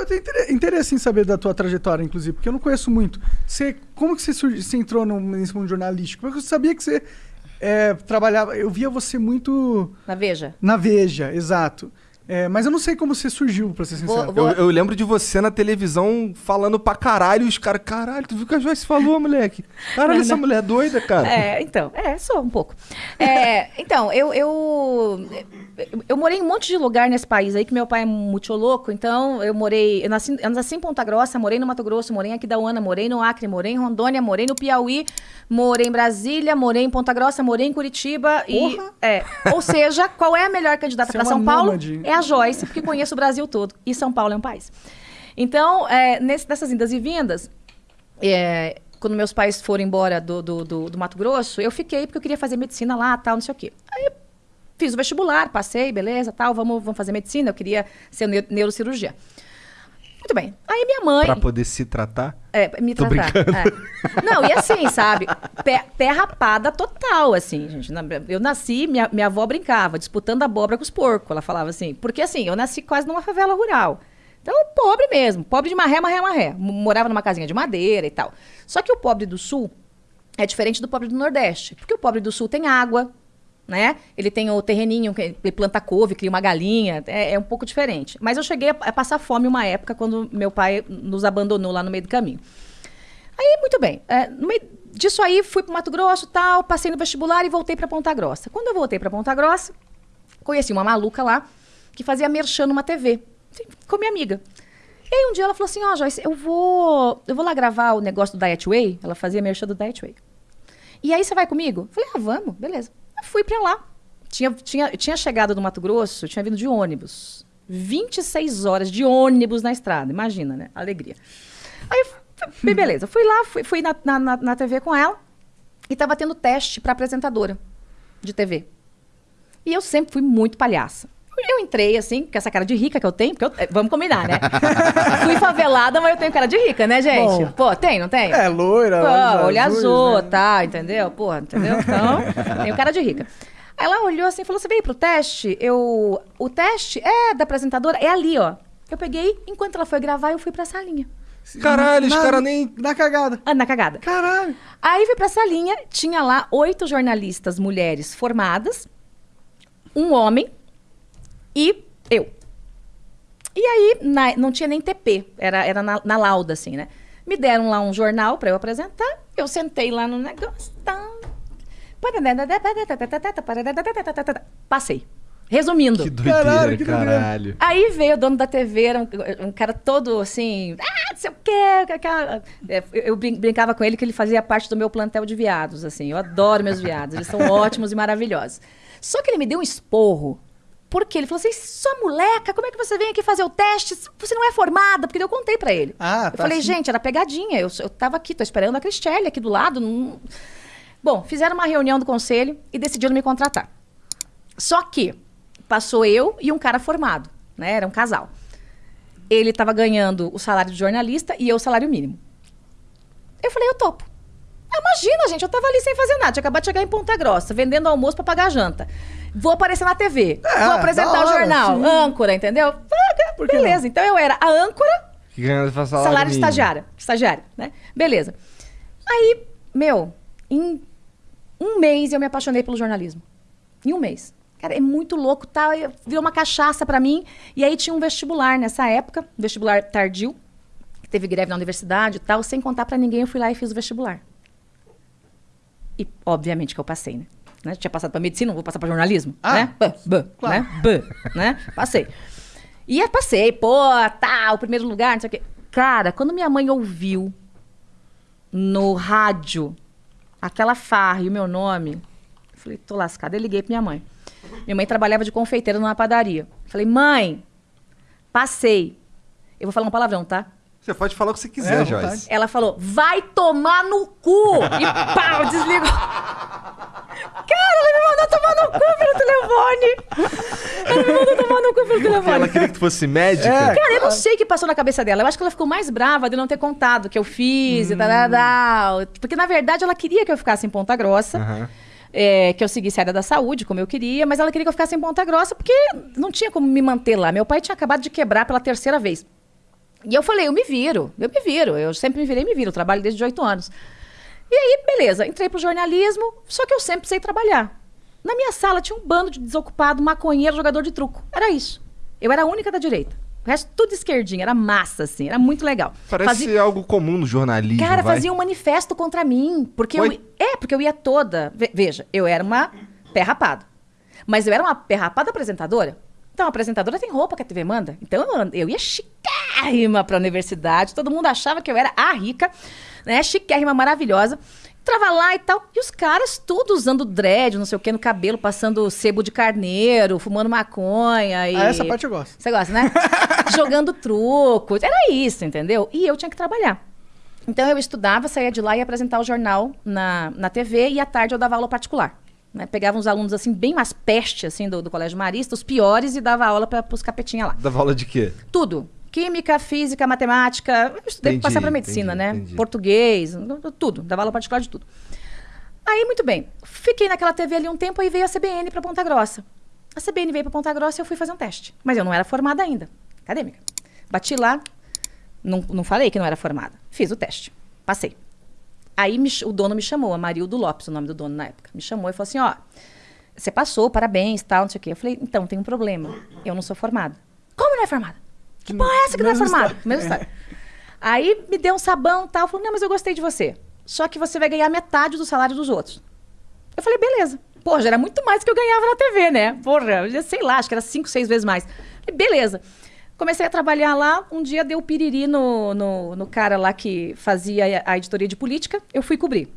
Eu tenho inter- interesse em saber da tua trajetória, inclusive, porque eu não conheço muito. Você, como que você, surgi- você entrou no, nesse mundo jornalístico? Porque eu sabia que você é, trabalhava... Eu via você muito Na Veja. na Veja, exato. É, mas eu não sei como você surgiu, pra ser Vou- sincero. vou- Eu, eu lembro de você na televisão falando pra caralho os caras, caralho, tu viu o que a Joyce falou, moleque? Caralho, essa mulher é doida, cara. É, então, é, sou um pouco. É, então, eu, eu, eu morei em um monte de lugar nesse país aí, que meu pai é muito louco, então eu morei, eu nasci, eu nasci em Ponta Grossa, morei no Mato Grosso, morei em Aquidauana, morei no Acre, morei em Rondônia, morei no Piauí, morei em Brasília, morei em Ponta Grossa, morei em Curitiba e... É, ou seja, qual é a melhor candidata é para uma São Paulo? nômade. É a Joyce, porque conheço o Brasil todo, e São Paulo é um país. Então, é, nesse, nessas indas e vindas, é, quando meus pais foram embora do, do, do- do Mato Grosso, eu fiquei porque eu queria fazer medicina lá, tal, não sei o quê. Fiz o vestibular, passei, beleza, tal, vamos, vamos fazer medicina, eu queria ser neu- neurocirurgia. Muito bem. Aí minha mãe... Pra poder se tratar. É, me Tô tratar. é. Não, e assim, sabe? Pé, pé rapada total, assim, gente. Eu nasci, minha, minha avó brincava, disputando abóbora com os porcos. Ela falava assim. Porque assim, eu nasci quase numa favela rural. Então, pobre mesmo. Pobre de marré, marré, marré. M- Morava numa casinha de madeira e tal. Só que o pobre do sul é diferente do pobre do nordeste. Porque o pobre do sul tem água, né? Ele tem o terreninho, ele planta couve, cria uma galinha, é, é um pouco diferente. Mas eu cheguei a, a passar fome uma época quando meu pai nos abandonou lá no meio do caminho. Aí, muito bem. é, no meio disso aí, fui pro Mato Grosso tal, passei no vestibular e voltei para Ponta Grossa. Quando eu voltei para Ponta Grossa, conheci uma maluca lá que fazia merchan numa TV, assim, com minha amiga. E aí um dia ela falou assim, ó, Joyce, eu vou, eu vou lá gravar o negócio do Diet Way. Ela fazia merchan do Diet Way. E aí você vai comigo? Falei, ah, vamos, beleza. Eu fui pra lá. Tinha, tinha, tinha chegado do Mato Grosso, tinha vindo de ônibus. 26 horas de ônibus na estrada, imagina, né? Alegria. Aí, beleza, fui lá, fui, fui na, na, na- TV com ela e tava tendo teste pra apresentadora de TV. E eu sempre fui muito palhaça. Eu entrei, assim, com essa cara de rica que eu tenho, porque eu- eh, vamos combinar, né? fui favelada, mas eu tenho cara de rica, né, gente? Bom. Pô, tem, não tem? É, loira, Pô, olho azuis, azul, né? tá, entendeu? Porra, entendeu? Então, tenho cara de rica. Aí ela olhou assim e falou: Você veio pro teste? Eu. O teste é da apresentadora, é ali, ó. Eu peguei, enquanto ela foi gravar, eu fui pra salinha. Caralho, os caras nem. Na cagada. Ah, na cagada. Caralho. Aí fui pra salinha, tinha lá oito jornalistas mulheres formadas, um homem e eu. E aí, na- não tinha nem TP, era, era na, na lauda, assim, né? Me deram lá um jornal pra eu apresentar, eu sentei lá no negócio. Passei. Resumindo. Que doideira, Caralho, que caralho. Aí veio o dono da TV, era um, um cara todo assim, ah, não sei o quê. eu brin- brincava com ele que ele fazia parte do meu plantel de viados, assim. Eu adoro meus viados, eles são ótimos e maravilhosos. Só que ele me deu um esporro. Porque ele falou assim: sua moleca, como é que você vem aqui fazer o teste? Você não é formada, porque eu contei pra ele. Ah, eu tá falei, assim. gente, era pegadinha. Eu, eu tava aqui, tô esperando a Cristelli aqui do lado. não- Bom, fizeram uma reunião do conselho e decidiram me contratar. Só que passou eu e um cara formado, né? Era um casal. Ele estava ganhando o salário de jornalista e eu o salário mínimo. Eu falei, eu topo. Ah, imagina, gente, eu tava ali sem fazer nada. Tinha acabado de chegar em Ponta Grossa, vendendo almoço para pagar a janta. Vou aparecer na TV. É, vou apresentar o jornal. sim. Âncora, entendeu? Ah, Por que Beleza. Então eu era a âncora Que ganha salário, salário de estagiária. Estagiária, né? Beleza. Aí, meu, em um mês eu me apaixonei pelo jornalismo. Em um mês. Cara, é muito louco, tá? Eu- Virou uma cachaça pra mim. E aí tinha um vestibular nessa época, vestibular tardio. Teve greve na universidade e tal. Sem contar pra ninguém, eu fui lá e fiz o vestibular. E, obviamente, que eu passei, né? Né? Tinha passado pra medicina, não vou passar pra jornalismo, Ah, né? Bã, bã, claro. né? Bã, né? Passei. E aí passei, pô, tá, o primeiro lugar, não sei o quê. Cara, quando minha mãe ouviu no rádio aquela farra e o meu nome, eu falei, tô lascada. Eu liguei pra minha mãe. Minha mãe trabalhava de confeiteira numa padaria. Falei, mãe, passei. Eu vou falar um palavrão, tá? Você pode falar o que você É, quiser, à Joyce. Ela falou, vai tomar no cu! E pau, desligou. Mandou tomar no cu pelo telefone. Ela me mandou tomar no cu pelo telefone. Ela queria que tu fosse médica? É. Cara, eu não sei o que passou na cabeça dela. Eu acho que ela ficou mais brava de não ter contado que eu fiz e tal, tal, tal. Porque, na verdade, ela queria que eu ficasse em Ponta Grossa. Aham. é, que eu seguisse a área da saúde, como eu queria, mas ela queria que eu ficasse em Ponta Grossa, porque não tinha como me manter lá. Meu pai tinha acabado de quebrar pela terceira vez. E eu falei, eu me viro, eu me viro. Eu sempre me virei e me viro. Eu trabalho desde 18 anos. E aí, beleza, entrei pro jornalismo, só que eu sempre precisei trabalhar. Na minha sala tinha um bando de desocupado, maconheiro, jogador de truco. Era isso. Eu era a única da direita. O resto tudo esquerdinha, era massa, assim, era muito legal. Parece Fazia- algo comum no jornalismo. Cara, vai. fazia um manifesto contra mim. Porque eu, é, porque eu ia toda. ve- Veja, eu era uma pé rapada. Mas eu era uma pé rapada apresentadora. Então, a apresentadora tem roupa que a TV manda. Então, eu ia chiquérrima pra universidade. Todo mundo achava que eu era a rica, né? Chiquérrima, maravilhosa. Entrava lá e tal. E os caras tudo usando dread, não sei o que, no cabelo, passando sebo de carneiro, fumando maconha. E... Ah, essa parte eu gosto. Você gosta, né? Jogando truco. Era isso, entendeu? E eu tinha que trabalhar. Então eu estudava, saía de lá e ia apresentar o jornal na, na TV e à tarde eu dava aula particular. Né? Pegava uns alunos assim, bem mais peste assim, do, do Colégio Marista, os piores, e dava aula para os capetinha lá. Dava aula de quê? Tudo. Química, física, matemática. Eu estudei Entendi, passar para medicina, entendi, né? entendi. Português, tudo. Dava aula particular de tudo. Aí, muito bem. Fiquei naquela TV ali um tempo, aí veio a CBN para Ponta Grossa. A CBN veio para Ponta Grossa e eu fui fazer um teste. Mas eu não era formada ainda. Acadêmica. Bati lá, não, não falei que não era formada. Fiz o teste. Passei. Aí me o dono me chamou, Amarildo Lopes, o nome do dono na época. Me chamou e falou assim: ó, você passou, parabéns, tal, não sei o quê. Eu falei, então, tem um problema. Eu não sou formada. Como não é formada? Que porra é essa que não é Mesma formada? história. Mesma história. Aí me deu um sabão e tal. Falou, não, mas eu gostei de você. Só que você vai ganhar metade do salário dos outros. Eu falei, beleza. Porra, já era muito mais do que eu ganhava na TV, né? Porra, já sei lá, acho que era cinco, seis vezes mais. Falei, beleza. Comecei a trabalhar lá, um dia deu piriri no, no, no cara lá que fazia a editoria de política, eu fui cobrir.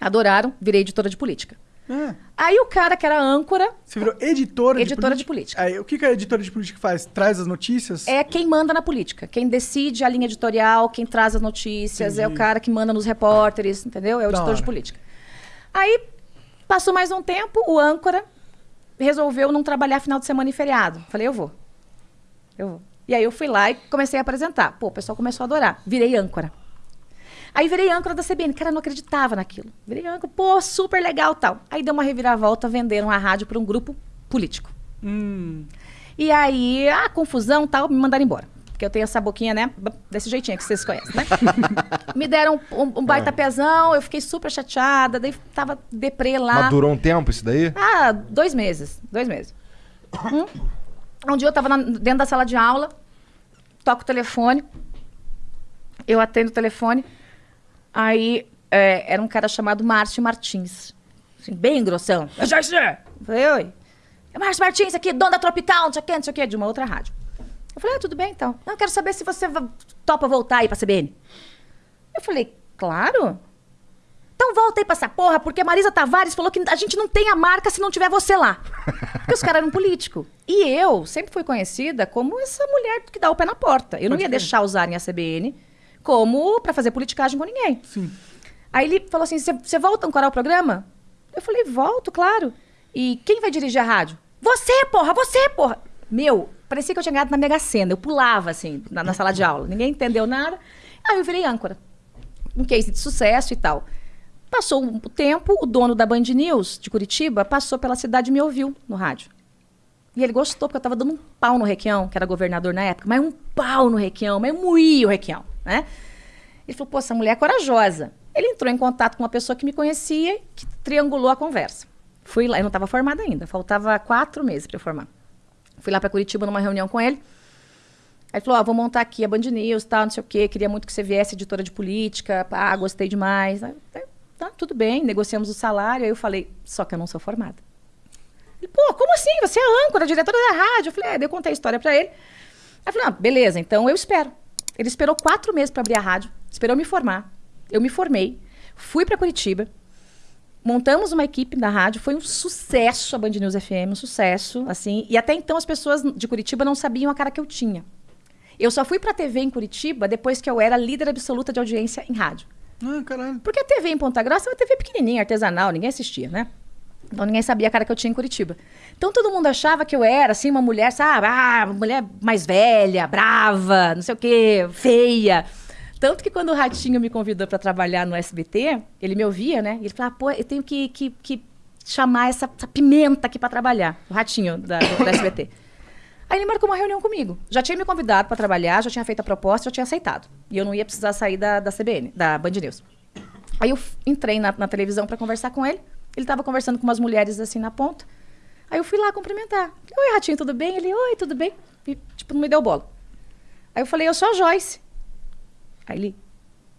Adoraram, virei editora de política. Ah, Aí o cara que era âncora você virou editora, Editora de de política. política. Aí, o que, que a editora de política faz? Traz as notícias? é quem manda na política. Quem decide a linha editorial, quem traz as notícias, é o cara que manda nos repórteres, entendeu? É o Da editor de hora. política. Aí, passou mais um tempo, o âncora resolveu não trabalhar final de semana e feriado. Falei, eu vou. Eu vou. E aí eu fui lá e comecei a apresentar. Pô, o pessoal começou a adorar. Virei âncora. Aí virei âncora da CBN. Cara, não acreditava naquilo. Virei âncora, pô, super legal tal. Aí deu uma reviravolta, venderam a rádio para um grupo político. Hum, E aí, a confusão tal, me mandaram embora. Porque eu tenho essa boquinha, né? Desse jeitinho que vocês conhecem, né? me deram um, um baita pezão, eu fiquei super chateada, daí tava deprê lá. Mas durou um tempo isso daí? Ah, dois meses. Dois meses. Hum. Um dia eu tava na- dentro da sala de aula, toco o telefone, eu atendo o telefone, aí é, era um cara chamado Márcio Martins. Assim, bem grossão. Eu já Falei, oi. É Márcio Martins aqui, dono da Tropical, não sei o que, não sei o que, de uma outra rádio. Eu falei, ah, tudo bem então. Não, eu quero saber se você topa voltar aí pra CBN. Eu falei, claro. Então volta aí pra essa porra, porque a Marisa Tavares falou que a gente não tem a marca se não tiver você lá. Porque os caras eram políticos. E eu sempre fui conhecida como essa mulher que dá o pé na porta. Eu não Pode ia deixar usarem a CBN como pra fazer politicagem com ninguém. sim. Aí ele falou assim: você volta a ancorar o programa? Eu falei, volto, claro. E quem vai dirigir a rádio? Você, porra, você, porra. Meu, parecia que eu tinha ganhado na Mega Sena. Eu pulava, assim, na, na sala de aula. Ninguém entendeu nada. Aí eu virei âncora. Um case de sucesso e tal. Passou um tempo, o dono da Band News de Curitiba passou pela cidade e me ouviu no rádio. E ele gostou, porque eu tava dando um pau no Requião, que era governador na época, mas um pau no Requião, mas moía o Requião, né? Ele falou, pô, essa mulher é corajosa. Ele entrou em contato com uma pessoa que me conhecia, que triangulou a conversa. Fui lá, eu não estava formada ainda, faltava quatro meses para eu formar. Fui lá para Curitiba numa reunião com ele. Aí ele falou, ó, vou montar aqui a Band News, tal, não sei o quê, queria muito que você viesse editora de política, ah, gostei demais. Aí, tá, tudo bem, negociamos o salário. Aí eu falei, só que eu não sou formada. Ele, pô, como assim? Você é âncora, diretora da rádio. Eu falei, é, daí eu contei a história para ele. Aí eu falei, ah, beleza, então eu espero. Ele esperou quatro meses para abrir a rádio, esperou me formar. Eu me formei, fui para Curitiba, montamos uma equipe da rádio, foi um sucesso a Band News FM, um sucesso, assim. E até então as pessoas de Curitiba não sabiam a cara que eu tinha. Eu só fui pra TV em Curitiba depois que eu era líder absoluta de audiência em rádio. Ah, caralho. Porque a TV em Ponta Grossa é uma TV pequenininha, artesanal, ninguém assistia, né? Então ninguém sabia a cara que eu tinha em Curitiba. Então todo mundo achava que eu era, assim, uma mulher, sabe? Ah, mulher mais velha, brava, não sei o quê, feia. Tanto que quando o Ratinho me convidou para trabalhar no SBT, ele me ouvia, né? Ele falava, pô, eu tenho que, que, que chamar essa, essa pimenta aqui para trabalhar. O Ratinho da, do, do SBT. Aí ele marcou uma reunião comigo. Já tinha me convidado para trabalhar, já tinha feito a proposta, já tinha aceitado. E eu não ia precisar sair da, da CBN, da Band News. Aí eu entrei na, na televisão para conversar com ele. Ele estava conversando com umas mulheres assim na ponta. Aí eu fui lá cumprimentar. Oi, Ratinho, tudo bem? Ele, oi, tudo bem? E, tipo, não me deu bola. Aí eu falei, eu sou a Joyce. Aí ele,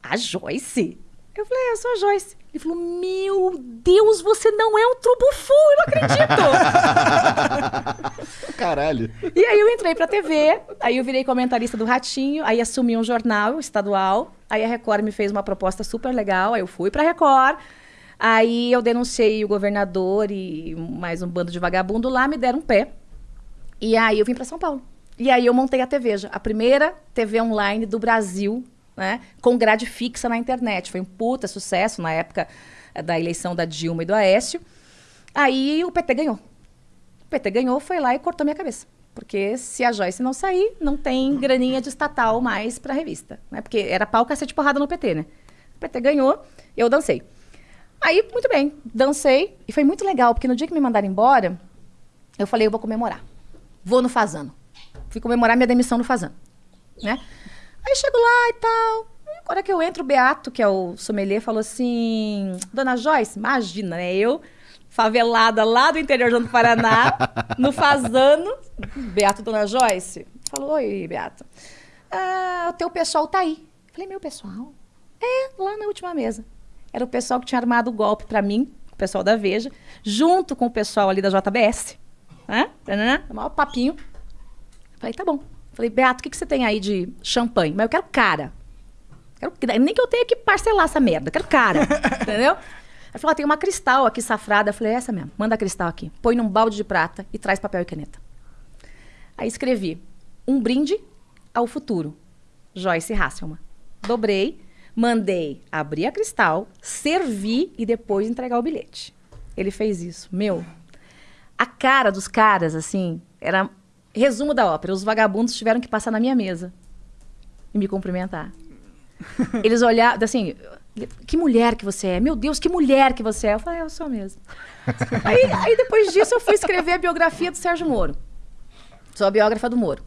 a Joyce? Eu falei, eu sou a Joyce. Ele falou, meu Deus, você não é um trubufu, eu não acredito. Caralho. e aí eu entrei pra TV, aí eu virei comentarista do Ratinho, aí assumi um jornal estadual, aí a Record me fez uma proposta super legal, aí eu fui pra Record, aí eu denunciei o governador e mais um bando de vagabundo lá, me deram um pé, e aí eu vim pra São Paulo. E aí eu montei a TVja, a primeira TV online do Brasil, né, com grade fixa na internet. Foi um puta sucesso na época eh, da eleição da Dilma e do Aécio. Aí o PT ganhou. O PT ganhou, foi lá e cortou minha cabeça. Porque se a Joyce não sair, não tem graninha de estatal mais pra revista. Né? Porque era pau, cacete, porrada no PT, né? O PT ganhou, eu dancei. Aí, muito bem, dancei. E foi muito legal, porque no dia que me mandaram embora, eu falei, eu vou comemorar. Vou no Fazano. Fui comemorar minha demissão no Fazano. Né? Aí chego lá e tal. Agora que eu entro, o Beato, que é o sommelier, falou assim: Dona Joyce, imagina, né? Eu, favelada lá do interior do Paraná, no Fazano. Beato, Dona Joyce. Falou: Oi, Beato. Ah, o teu pessoal tá aí. Falei: Meu pessoal? É, lá na última mesa. Era o pessoal que tinha armado o golpe pra mim, o pessoal da Veja, junto com o pessoal ali da JBS. Né? O maior papinho. Falei, tá bom. Falei, Beato, o que, que você tem aí de champanhe? Mas eu quero cara. Quero, nem que eu tenha que parcelar essa merda. Quero cara. entendeu? Aí falou, ah, tem uma cristal aqui safrada. Eu falei, é essa mesmo. Manda a cristal aqui. Põe num balde de prata e traz papel e caneta. Aí escrevi, um brinde ao futuro. Joyce Hasselman. Dobrei, mandei abrir a cristal, servir e depois entregar o bilhete. Ele fez isso. Meu, a cara dos caras, assim, era resumo da ópera. Os vagabundos tiveram que passar na minha mesa e me cumprimentar. Eles olharam, assim, que mulher que você é? Meu Deus, que mulher que você é? Eu falei, é, eu sou mesmo. aí, aí depois disso eu fui escrever a biografia do Sérgio Moro. Sou a biógrafa do Moro.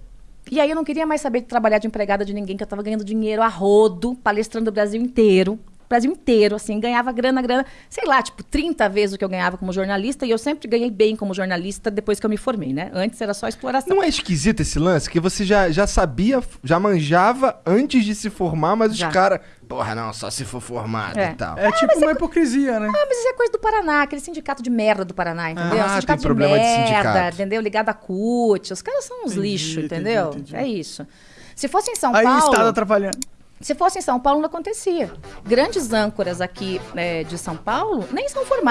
E aí eu não queria mais saber de trabalhar de empregada de ninguém, que eu tava ganhando dinheiro a rodo, palestrando o Brasil inteiro. Brasil inteiro, assim, ganhava grana, grana, sei lá, tipo, 30 vezes o que eu ganhava como jornalista, e eu sempre ganhei bem como jornalista depois que eu me formei, né? Antes era só exploração. Não é esquisito esse lance? Que você já, já sabia, já manjava antes de se formar, mas os Já. caras. Porra, não, só se for formado É. e tal. É tipo uma hipocrisia, né? Ah, mas isso é coisa do Paraná, aquele sindicato de merda do Paraná, entendeu? Ah, sindicato tem problema de merda, sindicato. entendeu? Ligado a CUT. Os caras são uns Entendi, lixos, entendi, entendeu? entendi. É isso. Se fosse em São Aí o Paulo. Estado atrapalhando. Se fosse em São Paulo, não acontecia. Grandes âncoras aqui eh, de São Paulo nem são formadas.